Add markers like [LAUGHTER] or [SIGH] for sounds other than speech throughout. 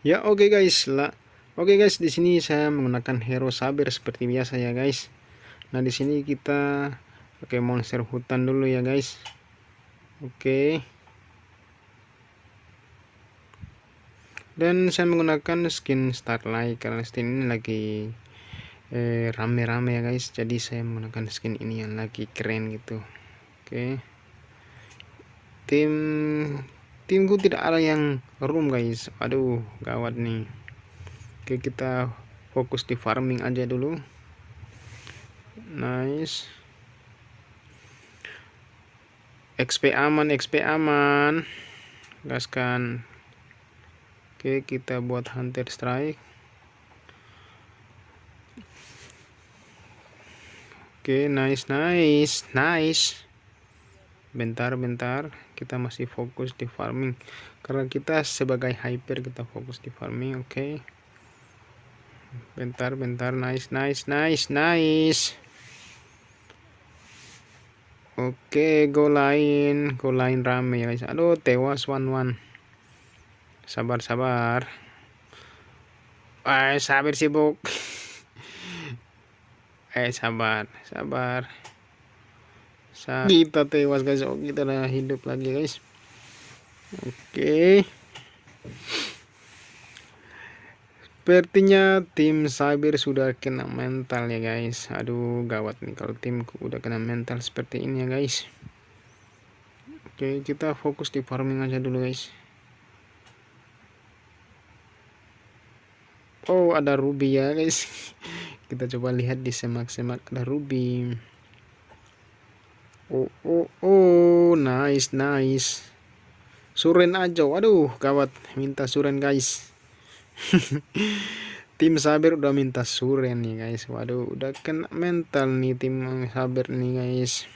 Ya oke okay guys lah. Oke okay guys di sini saya menggunakan hero sabar seperti biasa ya guys. Nah di sini kita pakai monster hutan dulu ya guys. Oke. Okay. Dan saya menggunakan skin starlight karena skin ini lagi eh, rame-rame eh, ya guys. Jadi saya menggunakan skin ini yang lagi keren gitu. Oke. Okay. Tim timku tidak ada yang room guys. Aduh gawat nih. Oke kita fokus di farming aja dulu. Nice. XP aman XP aman. Gaskan oke kita buat hunter strike. Oke nice nice nice bentar bentar kita masih fokus di farming. Karena kita sebagai hyper kita fokus di farming oke? Okay. bentar bentar nice nice nice nice. Oke okay, go lain go lain rame ya guys. Aduh tewas one one sabar sabar. Eh sabar sibuk. [LAUGHS] Eh sabar sabar kita tewas guys oh kita udah hidup lagi guys. Oke. Okay. sepertinya tim cyber sudah kena mental ya guys. Aduh gawat nih kalau timku udah kena mental seperti ini ya guys. Oke okay, kita fokus di farming aja dulu guys. Oh ada ruby ya guys. [LAUGHS] Kita coba lihat di semak-semak ada ruby oh oh oh nice nice. Suren aja waduh gawat. Minta suren guys. [LAUGHS] Tim sabar udah minta suren nih guys. Waduh udah kena mental nih tim sabar nih guys.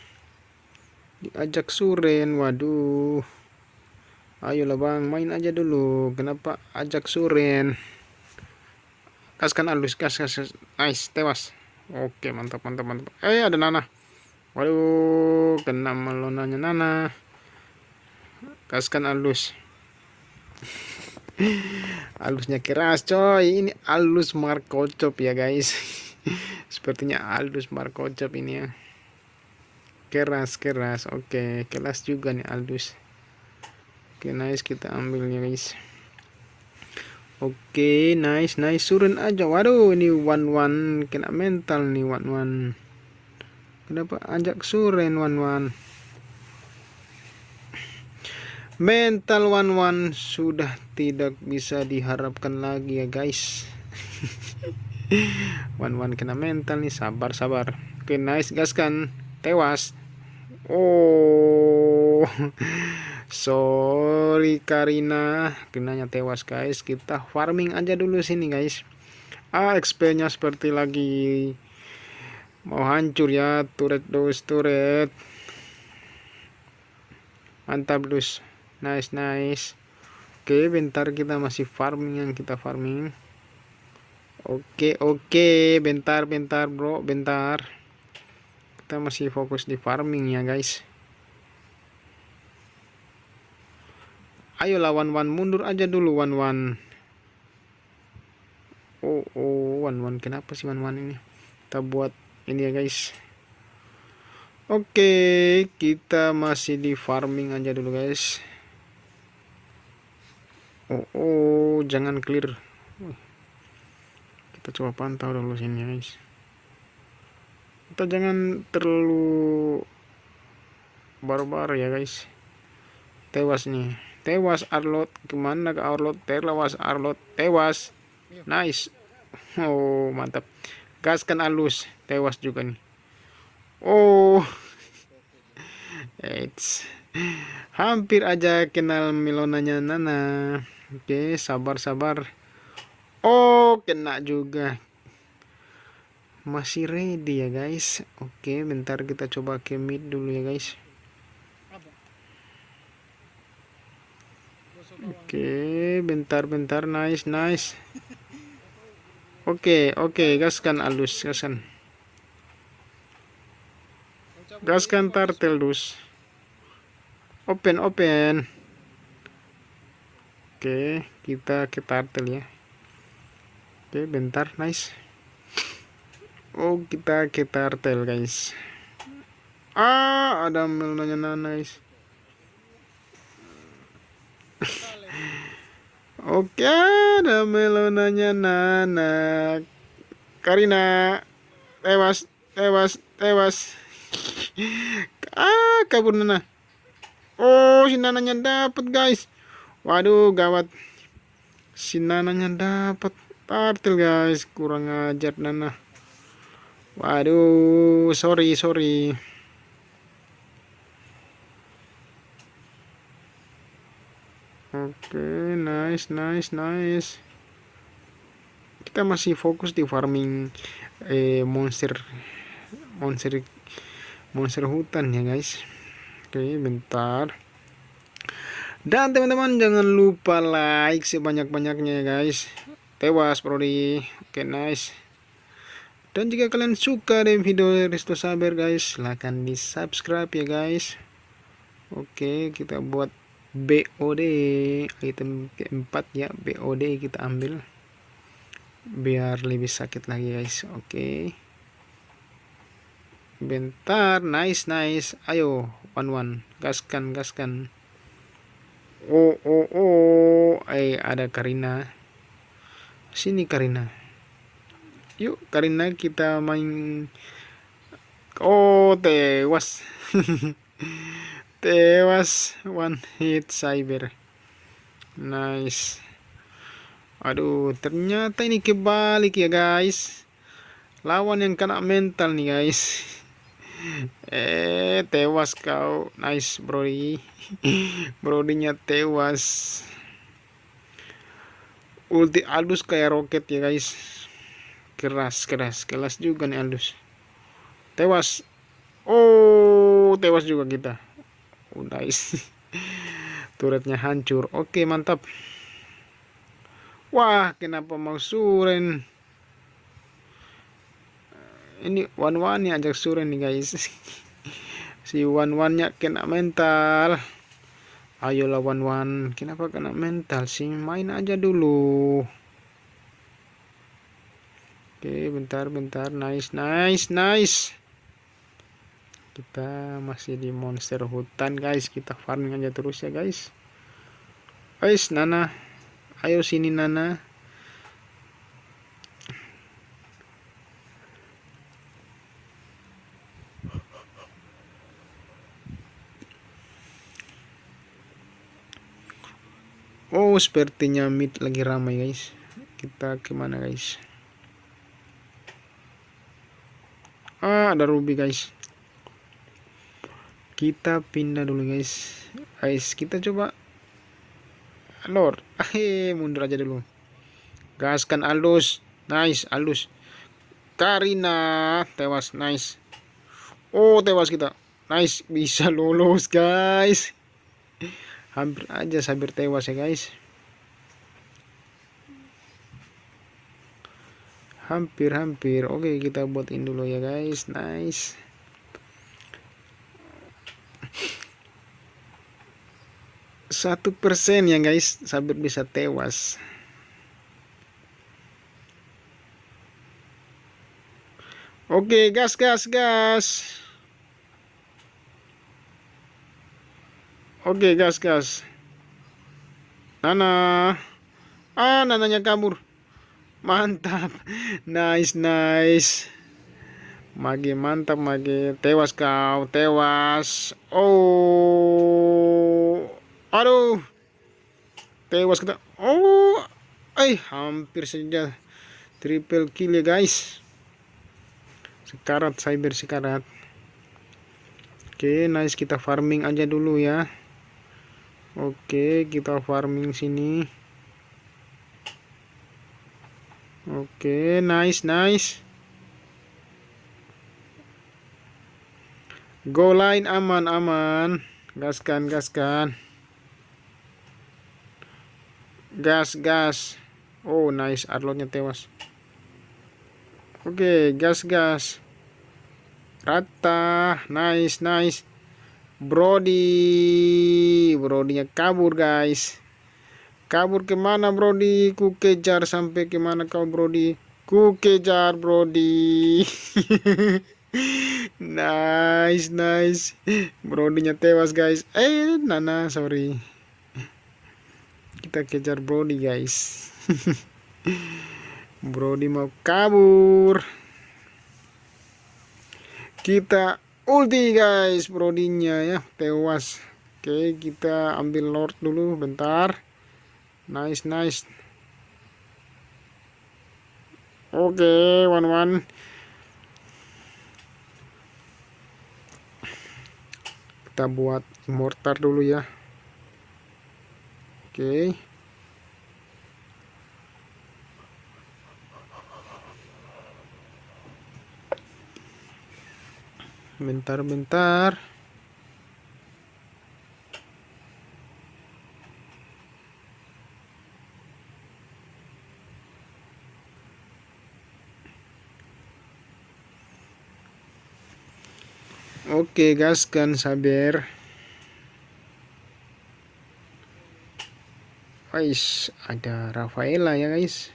Diajak suren waduh. Ayolah bang main aja dulu. Kenapa ajak suren? Kaskan alus kas kas nice tewas. Oke mantap mantap mantap. Eh ada nanah waduh kena melonanya Nana. Kaskan alus. [LAUGHS] Alusnya keras coy. Ini alus markocop ya guys. [LAUGHS] Sepertinya alus markocop ini ya. Keras keras. Oke keras juga nih alus. Oke nice kita ambil ya guys. Oke nice nice. Surun aja. Waduh ini one one kena mental nih one one Kenapa ajak suren wan wan? Mental wan wan sudah tidak bisa diharapkan lagi ya guys. [LAUGHS] wan wan kena mental nih sabar sabar. Oke nice gas kan tewas. Oh [LAUGHS] sorry Karina kenanya tewas guys kita farming aja dulu sini guys ah XP nya seperti lagi mau hancur ya turret dos turret mantap dus. Nice nice. Oke bentar kita masih farming yang kita farming. Oke oke. Bentar bentar bro. Bentar. Kita masih fokus di farming ya guys. Ayo lawan one mundur aja dulu one one oh oh. One one kenapa sih one one ini? Kita buat ini ya guys. Oke kita masih di farming aja dulu guys. Oh, oh jangan clear. Kita coba pantau dulu sini guys. Kita jangan terlalu barbar ya guys. Tewas nih. Tewas Arlot. Ke mana ke Arlot? Tewas Arlot. Tewas. Nice. Oh mantap gaskan alus. Tewas juga nih. Oh. It's hampir aja kenal milonanya Nana. Oke sabar sabar oh kena juga. Masih ready ya guys. Oke bentar kita coba ke mid dulu ya guys. Oke bentar bentar nice nice Oke, oke, gaskan alus, gaskan. Gaskan tartel dus. open open. Oke kita ke turtle ya. Oke bentar nice. Oh kita ke turtle guys. Ah ada melonanya nice Oke, ada melonanya Nana. Karina tewas, tewas, tewas. [LAUGHS] ah, kabur Nana. Oh, si Nananya dapat, guys. Waduh, gawat. Si Nananya dapat tartil, guys. Kurang ajar Nana. Waduh, sorry, sorry. Oke, okay, nice, nice, nice. Kita masih fokus di farming eh, monster, monster, monster hutan ya guys. Oke, okay, bentar. Dan teman-teman jangan lupa like sebanyak-banyaknya ya guys. Tewas Brody. Oke, okay, nice. Dan jika kalian suka dengan video Resto Saber guys, silahkan di subscribe ya guys. Oke, kita buat BOD item keempat ya BOD kita ambil. Biar lebih sakit lagi guys. Oke. Okay. bentar nice nice. Ayo one one. Gaskan gaskan. Oh oh oh eh ada Karina. Sini Karina. Yuk Karina kita main. Oh tewas [LAUGHS] tewas one hit cyber. Nice. Aduh ternyata ini kebalik ya guys. Lawan yang kena mental nih guys. [LAUGHS] Eh tewas kau. Nice brody. [LAUGHS] Brodinya tewas ulti Aldus kayak roket ya guys. Keras keras keras juga nih Aldus. Tewas oh tewas juga kita udah isi [LAUGHS] turretnya hancur. Oke mantap. Wah kenapa mau suren? Ini one one nya ajak suren nih guys. [LAUGHS] Si one one nya kena mental. Ayolah one one kenapa kena mental sih? Main aja dulu. Oke bentar bentar. Nice nice nice kita masih di monster hutan guys. Kita farming aja terus ya guys. Guys Nana. Ayo sini Nana. Oh sepertinya mid lagi ramai guys. Kita ke mana guys? Ah ada ruby guys kita pindah dulu guys. Guys kita coba Lord eh mundur aja dulu. Gaskan Aldus. Nice Aldus. Karina tewas. Nice. Oh tewas kita. Nice bisa lolos guys. Hampir aja sabir tewas ya guys. Hampir-hampir oke kita buatin dulu ya guys. Nice satu persen ya guys sabit bisa tewas. Oke gas gas gas. Oke gas gas. Nana. Ah nananya kabur. Mantap. [LAUGHS] Nice nice. Mage mantap mage. Tewas kau tewas. Oh aduh. Tewas kita. Oh eh hampir saja triple kill ya guys. Sekarat cyber sekarat. Oke nice kita farming aja dulu ya. Oke kita farming sini. Oke nice nice. Go line aman aman. Gaskan gaskan gas gas. Oh nice. Arlotnya tewas. Oke okay, gas gas. Rata. Nice nice. Brody. Brodinya kabur guys. Kabur ke mana Brody? Ku kejar sampai ke mana kau Brody? Ku kejar Brody. [LAUGHS] Nice nice. Brodinya tewas guys. Eh Nana sorry kita kejar Brody guys. [LAUGHS] Brody mau kabur. Kita ulti guys Brodinya ya. Tewas. Oke kita ambil Lord dulu bentar. Nice nice. Oke one one kita buat mortar dulu ya okay. bentar bentar Oke gaskan sabar guys ada Rafaela ya guys.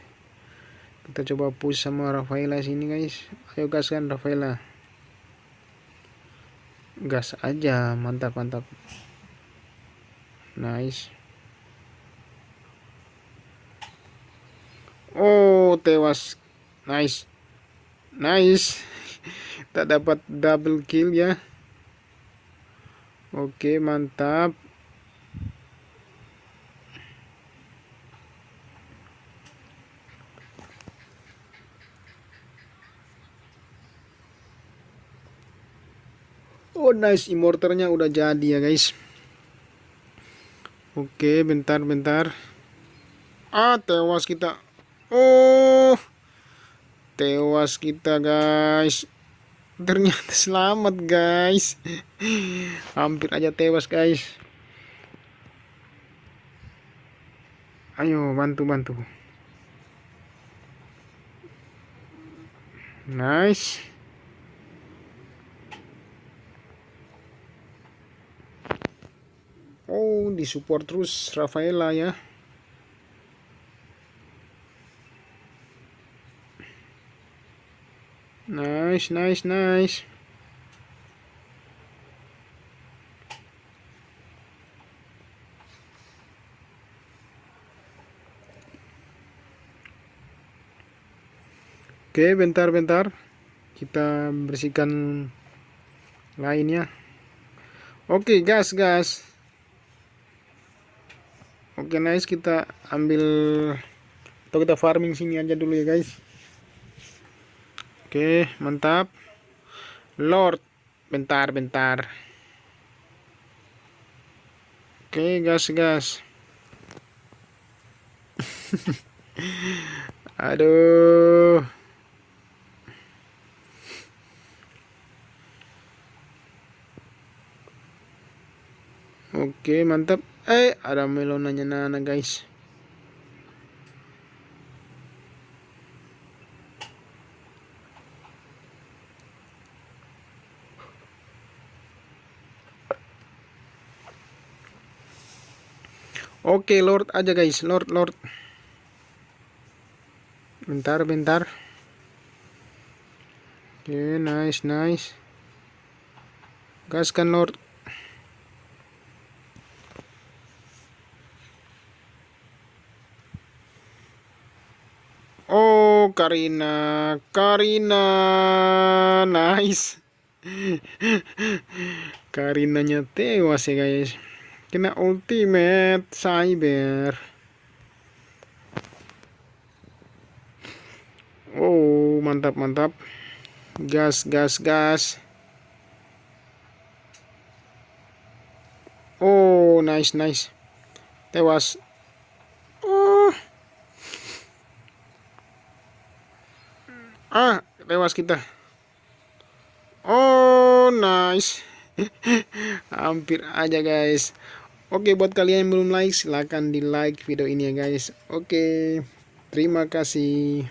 Kita coba push sama Rafaela sini guys. Ayo gaskan Rafaela. Gas aja mantap mantap. Nice. Oh tewas. Nice. Nice. [LAUGHS] Tak dapat double kill ya. Oke mantap Nice immortalnya udah jadi ya guys. Oke bentar bentar. Ah tewas kita. Oh Tewas kita guys. Ternyata selamat guys. Hampir aja tewas guys. Ayo bantu bantu. Nice oh disupport terus Rafaela ya Nice, nice, nice. Oke, bentar-bentar. Kita bersihkan lainnya. Oke, gas, gas. Oke, nice. Kita ambil atau kita farming sini aja dulu ya, guys. Oke, mantap. Lord, bentar, bentar. Oke, gas, gas. [LAUGHS] Aduh. Oke, mantap. Eh, ada melonanya Nana, guys. Oke, Lord aja guys, Lord, Lord. Bentar, bentar. Oke, nice, nice. Gaskan Lord. Oh, Karina, Karina, nice. [LAUGHS] Karinanya tewas ya guys. Kena ultimate cyber. Oh mantap mantap. Gas gas gas. Oh nice nice. Tewas oh ah tewas kita. Oh nice. [LAUGHS] Hampir aja guys. Oke buat kalian yang belum like silahkan di like video ini ya guys. Oke terima kasih